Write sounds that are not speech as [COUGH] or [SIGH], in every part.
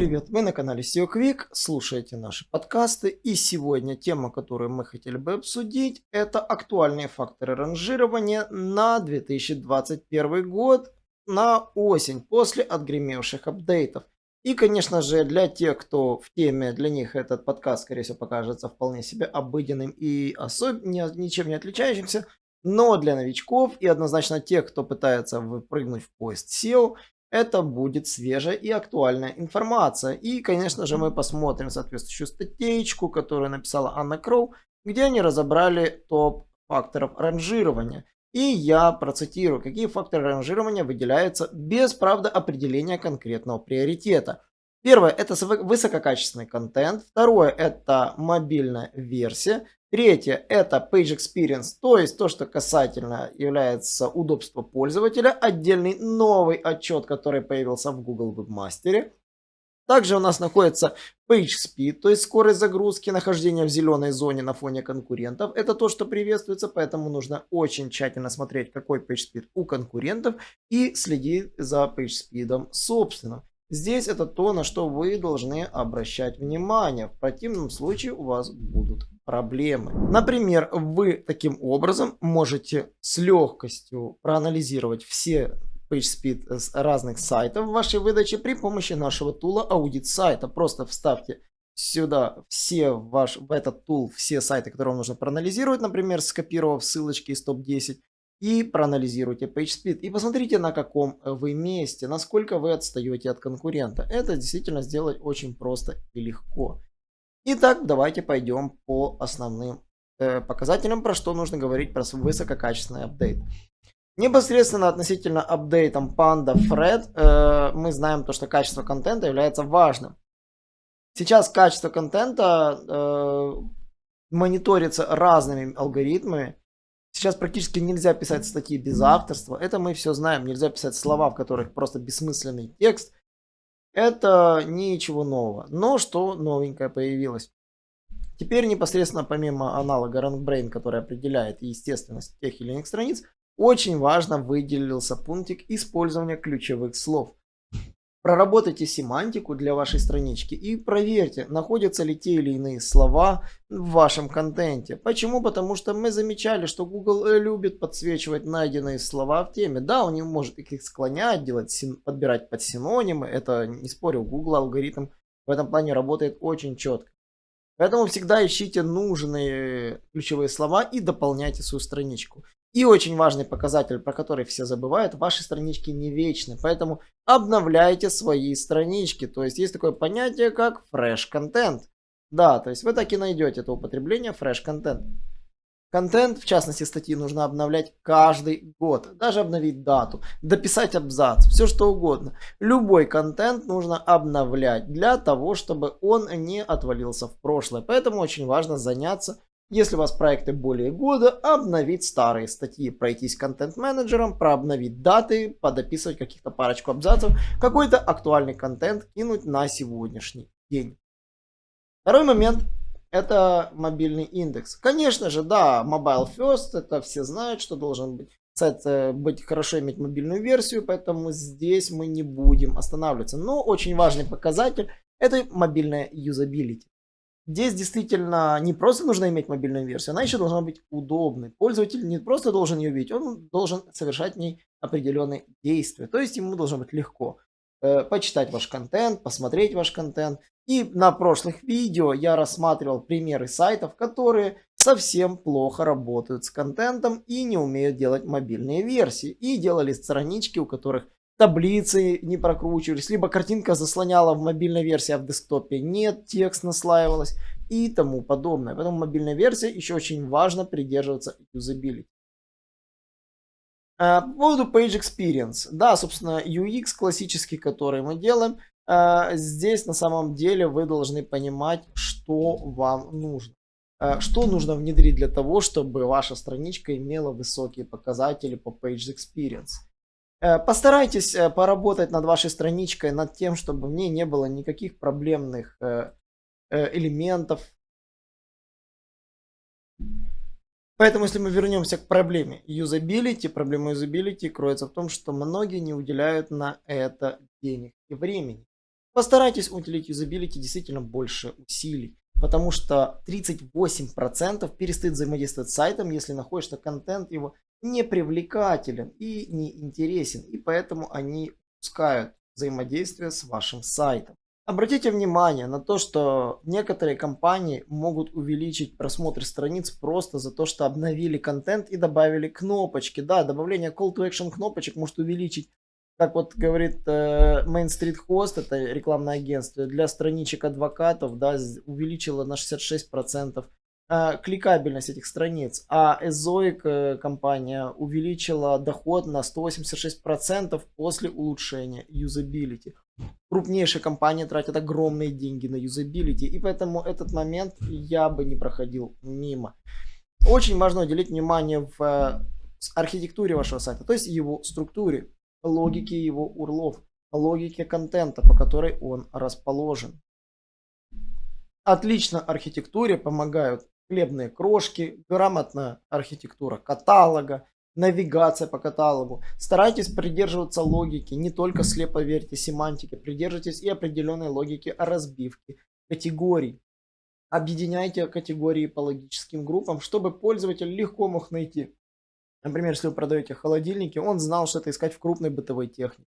привет! Вы на канале SEO Quick, слушаете наши подкасты и сегодня тема, которую мы хотели бы обсудить, это актуальные факторы ранжирования на 2021 год на осень после отгремевших апдейтов. И, конечно же, для тех, кто в теме, для них этот подкаст, скорее всего, покажется вполне себе обыденным и особ... ничем не отличающимся. Но для новичков и однозначно тех, кто пытается выпрыгнуть в поезд SEO, это будет свежая и актуальная информация. И, конечно же, мы посмотрим соответствующую статейку, которую написала Анна Кроу, где они разобрали топ факторов ранжирования. И я процитирую, какие факторы ранжирования выделяются без, правда, определения конкретного приоритета. Первое – это высококачественный контент. Второе – это мобильная версия. Третье – это Page Experience, то есть то, что касательно является удобства пользователя. Отдельный новый отчет, который появился в Google Webmaster. Также у нас находится Page Speed, то есть скорость загрузки, нахождение в зеленой зоне на фоне конкурентов. Это то, что приветствуется, поэтому нужно очень тщательно смотреть, какой Page Speed у конкурентов и следить за Page Speed собственно. Здесь это то, на что вы должны обращать внимание. В противном случае у вас будут проблемы. Например, вы таким образом можете с легкостью проанализировать все PageSpeed с разных сайтов в вашей выдаче при помощи нашего тула аудит сайта. Просто вставьте сюда все ваш, в этот тул все сайты, которые вам нужно проанализировать, например, скопировав ссылочки из топ-10 и проанализируйте PageSpeed и посмотрите на каком вы месте, насколько вы отстаете от конкурента. Это действительно сделать очень просто и легко. Итак, давайте пойдем по основным э, показателям, про что нужно говорить про высококачественный апдейт. Непосредственно относительно апдейтом Panda Fred э, мы знаем то, что качество контента является важным. Сейчас качество контента э, мониторится разными алгоритмами. Сейчас практически нельзя писать статьи без авторства. Это мы все знаем. Нельзя писать слова, в которых просто бессмысленный текст. Это ничего нового. Но что новенькое появилось? Теперь непосредственно помимо аналога RankBrain, который определяет естественность тех или иных страниц, очень важно выделился пунктик использования ключевых слов. Проработайте семантику для вашей странички и проверьте, находятся ли те или иные слова в вашем контенте. Почему? Потому что мы замечали, что Google э, любит подсвечивать найденные слова в теме. Да, он не может их склонять, делать, подбирать под синонимы. Это, не спорю, Google алгоритм в этом плане работает очень четко. Поэтому всегда ищите нужные ключевые слова и дополняйте свою страничку. И очень важный показатель, про который все забывают, ваши странички не вечны, поэтому обновляйте свои странички. То есть есть такое понятие, как fresh content. Да, то есть вы так и найдете это употребление fresh content. Контент, в частности статьи, нужно обновлять каждый год. Даже обновить дату, дописать абзац, все что угодно. Любой контент нужно обновлять для того, чтобы он не отвалился в прошлое. Поэтому очень важно заняться если у вас проекты более года, обновить старые статьи, пройтись контент-менеджером, прообновить даты, подописывать каких-то парочку абзацев, какой-то актуальный контент кинуть на сегодняшний день. Второй момент это мобильный индекс. Конечно же, да, mobile first, это все знают, что должен быть сайт быть хорошо иметь мобильную версию, поэтому здесь мы не будем останавливаться. Но очень важный показатель это мобильная юзабилити. Здесь действительно не просто нужно иметь мобильную версию, она еще должна быть удобной. Пользователь не просто должен ее видеть, он должен совершать в ней определенные действия. То есть ему должно быть легко э, почитать ваш контент, посмотреть ваш контент. И на прошлых видео я рассматривал примеры сайтов, которые совсем плохо работают с контентом и не умеют делать мобильные версии. И делали странички, у которых таблицы не прокручивались, либо картинка заслоняла в мобильной версии, а в десктопе нет, текст наслаивалось и тому подобное. Поэтому мобильная версия еще очень важно придерживаться юзабилити. А, по поводу Page Experience. Да, собственно, UX классический, который мы делаем. А, здесь на самом деле вы должны понимать, что вам нужно. А, что нужно внедрить для того, чтобы ваша страничка имела высокие показатели по Page Experience. Э, постарайтесь э, поработать над вашей страничкой, над тем, чтобы в ней не было никаких проблемных э, элементов. Поэтому, если мы вернемся к проблеме юзабилити, проблема юзабилити кроется в том, что многие не уделяют на это денег и времени. Постарайтесь уделить юзабилити действительно больше усилий, потому что 38% перестают взаимодействовать с сайтом, если находишь, что контент его не привлекателен и не интересен, и поэтому они пускают взаимодействие с вашим сайтом. Обратите внимание на то, что некоторые компании могут увеличить просмотр страниц просто за то, что обновили контент и добавили кнопочки. Да, добавление call to action кнопочек может увеличить, как вот говорит э, Main Street Host, это рекламное агентство, для страничек адвокатов, да, увеличило на 66% э, кликабельность этих страниц. А Ezoic э, компания увеличила доход на 186% после улучшения юзабилити крупнейшие компании тратят огромные деньги на юзабилити, и поэтому этот момент я бы не проходил мимо. Очень важно уделить внимание в э, архитектуре вашего сайта, то есть его структуре, логике его урлов, логике контента, по которой он расположен. Отлично архитектуре помогают хлебные крошки, грамотная архитектура каталога, навигация по каталогу. Старайтесь придерживаться логики, не только слепо верьте семантике, придерживайтесь и определенной логики разбивки категорий. Объединяйте категории по логическим группам, чтобы пользователь легко мог найти. Например, если вы продаете холодильники, он знал, что это искать в крупной бытовой технике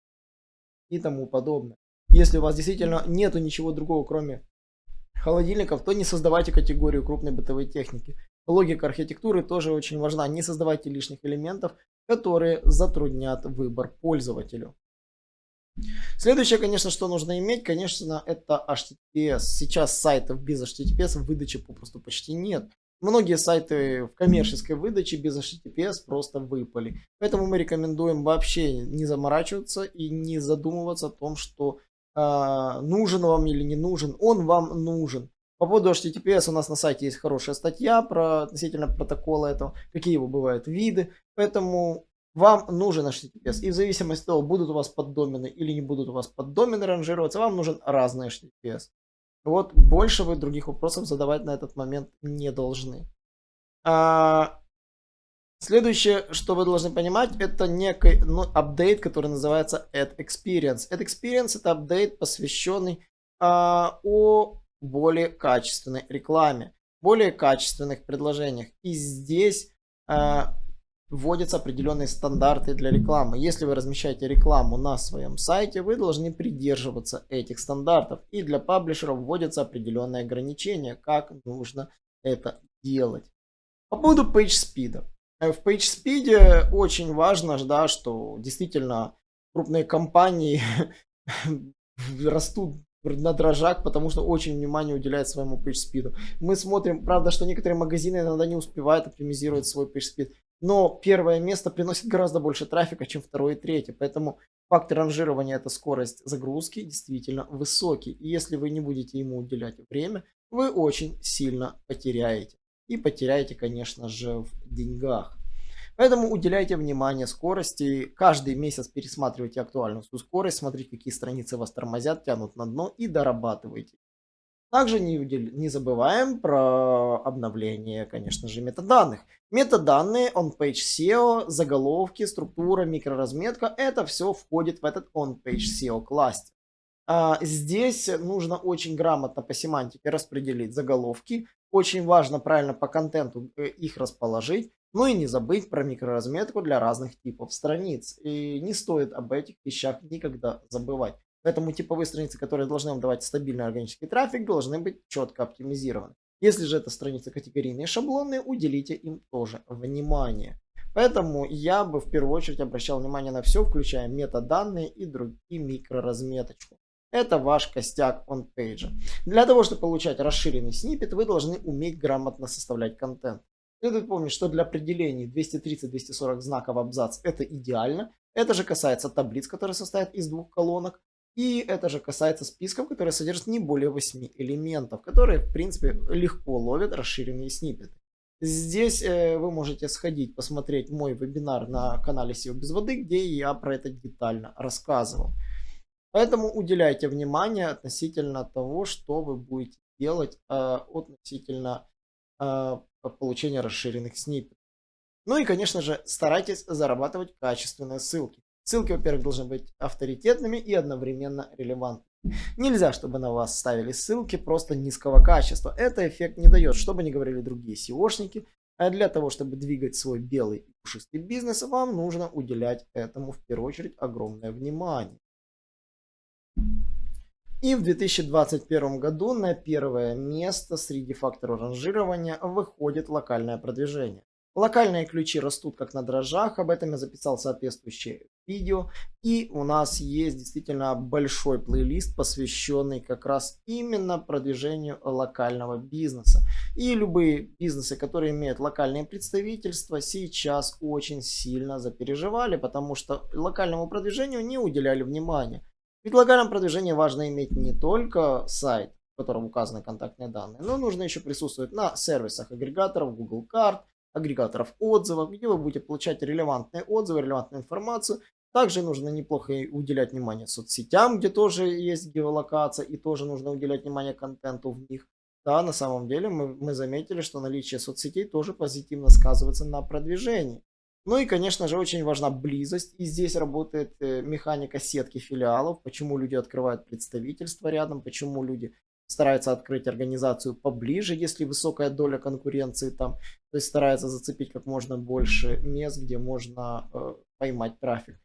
и тому подобное. Если у вас действительно нету ничего другого, кроме холодильников, то не создавайте категорию крупной бытовой техники. Логика архитектуры тоже очень важна. Не создавайте лишних элементов, которые затруднят выбор пользователю. Следующее, конечно, что нужно иметь, конечно, это HTTPS. Сейчас сайтов без HTTPS в выдаче попросту почти нет. Многие сайты в коммерческой выдаче без HTTPS просто выпали. Поэтому мы рекомендуем вообще не заморачиваться и не задумываться о том, что нужен вам или не нужен. Он вам нужен. По поводу HTTPS у нас на сайте есть хорошая статья про относительно протокола этого, какие его бывают виды. Поэтому вам нужен HTTPS. И в зависимости от того, будут у вас поддомены или не будут у вас поддомены ранжироваться, вам нужен разный HTTPS. Вот больше вы других вопросов задавать на этот момент не должны. А, следующее, что вы должны понимать, это некий ну, апдейт, который называется Add Experience. Add Experience это апдейт, посвященный а, о более качественной рекламе, более качественных предложениях. И здесь э, вводятся определенные стандарты для рекламы. Если вы размещаете рекламу на своем сайте, вы должны придерживаться этих стандартов. И для паблишеров вводятся определенные ограничения, как нужно это делать. По поводу PageSpeed. В PageSpeed очень важно, да, что действительно крупные компании [LAUGHS] растут на дрожжах, потому что очень внимание уделяет своему PageSpeed. Мы смотрим, правда, что некоторые магазины иногда не успевают оптимизировать свой PageSpeed, но первое место приносит гораздо больше трафика, чем второе и третье, поэтому фактор ранжирования это скорость загрузки действительно высокий, и если вы не будете ему уделять время, вы очень сильно потеряете. И потеряете, конечно же, в деньгах. Поэтому уделяйте внимание скорости. Каждый месяц пересматривайте актуальную свою скорость, смотрите, какие страницы вас тормозят, тянут на дно и дорабатывайте. Также не, не забываем про обновление, конечно же, метаданных. Метаданные, on-page SEO, заголовки, структура, микроразметка, это все входит в этот on-page SEO кластер. А, здесь нужно очень грамотно по семантике распределить заголовки. Очень важно правильно по контенту э, их расположить. Ну и не забыть про микроразметку для разных типов страниц. И не стоит об этих вещах никогда забывать. Поэтому типовые страницы, которые должны вам давать стабильный органический трафик, должны быть четко оптимизированы. Если же это страницы категорийные шаблонные, уделите им тоже внимание. Поэтому я бы в первую очередь обращал внимание на все, включая метаданные и другие микроразметочку. Это ваш костяк он-пейджа. Для того, чтобы получать расширенный снипет, вы должны уметь грамотно составлять контент. Следует помнить, что для определений 230-240 знаков абзац это идеально. Это же касается таблиц, которые состоят из двух колонок. И это же касается списков, которые содержат не более 8 элементов, которые, в принципе, легко ловят расширенные сниппеты. Здесь э, вы можете сходить, посмотреть мой вебинар на канале SEO без воды, где я про это детально рассказывал. Поэтому уделяйте внимание относительно того, что вы будете делать э, относительно э, получения расширенных сниппетов. Ну и, конечно же, старайтесь зарабатывать качественные ссылки. Ссылки, во-первых, должны быть авторитетными и одновременно релевантными. Нельзя, чтобы на вас ставили ссылки просто низкого качества. Это эффект не дает, что бы ни говорили другие SEOшники. А для того, чтобы двигать свой белый и пушистый бизнес, вам нужно уделять этому в первую очередь огромное внимание. И в 2021 году на первое место среди факторов ранжирования выходит локальное продвижение. Локальные ключи растут как на дрожжах, об этом я записал соответствующее видео. И у нас есть действительно большой плейлист, посвященный как раз именно продвижению локального бизнеса. И любые бизнесы, которые имеют локальные представительства, сейчас очень сильно запереживали, потому что локальному продвижению не уделяли внимания. В локальном продвижении важно иметь не только сайт, в котором указаны контактные данные, но нужно еще присутствовать на сервисах агрегаторов Google карт, агрегаторов отзывов, где вы будете получать релевантные отзывы, релевантную информацию. Также нужно неплохо уделять внимание соцсетям, где тоже есть геолокация и тоже нужно уделять внимание контенту в них. Да, на самом деле мы, мы заметили, что наличие соцсетей тоже позитивно сказывается на продвижении. Ну и, конечно же, очень важна близость. И здесь работает э, механика сетки филиалов. Почему люди открывают представительство рядом, почему люди старается открыть организацию поближе, если высокая доля конкуренции там, то есть старается зацепить как можно больше мест, где можно э, поймать трафик.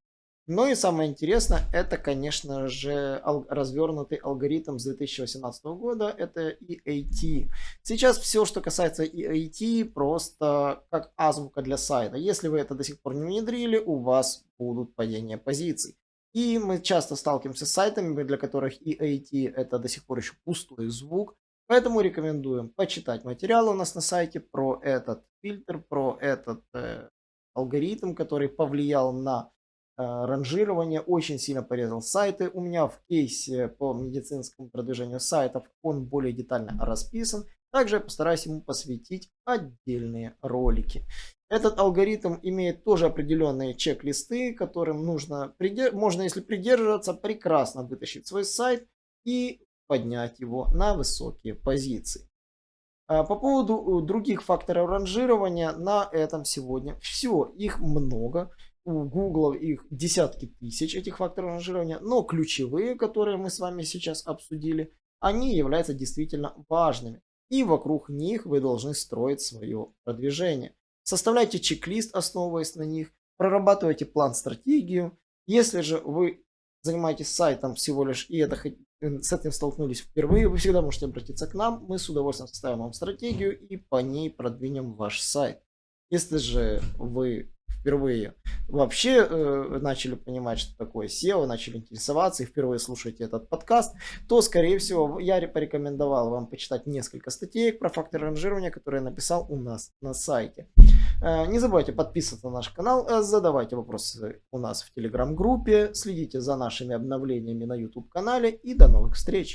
Ну и самое интересное, это, конечно же, ал развернутый алгоритм с 2018 года, это EAT. Сейчас все, что касается EAT, просто как азбука для сайта. Если вы это до сих пор не внедрили, у вас будут падения позиций. И мы часто сталкиваемся с сайтами, для которых EAT это до сих пор еще пустой звук. Поэтому рекомендуем почитать материалы у нас на сайте про этот фильтр, про этот э, алгоритм, который повлиял на э, ранжирование, очень сильно порезал сайты. У меня в кейсе по медицинскому продвижению сайтов он более детально расписан. Также я постараюсь ему посвятить отдельные ролики. Этот алгоритм имеет тоже определенные чек-листы, которым нужно, можно, если придерживаться, прекрасно вытащить свой сайт и поднять его на высокие позиции. А, по поводу э, других факторов ранжирования, на этом сегодня все. Их много. У Google их десятки тысяч этих факторов ранжирования. Но ключевые, которые мы с вами сейчас обсудили, они являются действительно важными. И вокруг них вы должны строить свое продвижение. Составляйте чек-лист, основываясь на них. Прорабатывайте план-стратегию. Если же вы занимаетесь сайтом всего лишь и это, э, с этим столкнулись впервые, вы всегда можете обратиться к нам. Мы с удовольствием составим вам стратегию и по ней продвинем ваш сайт. Если же вы впервые вообще э, начали понимать, что такое SEO, начали интересоваться и впервые слушаете этот подкаст, то, скорее всего, я порекомендовал вам почитать несколько статей про факторы ранжирования, которые я написал у нас на сайте. Э, не забывайте подписываться на наш канал, э, задавайте вопросы у нас в телеграм-группе, следите за нашими обновлениями на YouTube канале и до новых встреч!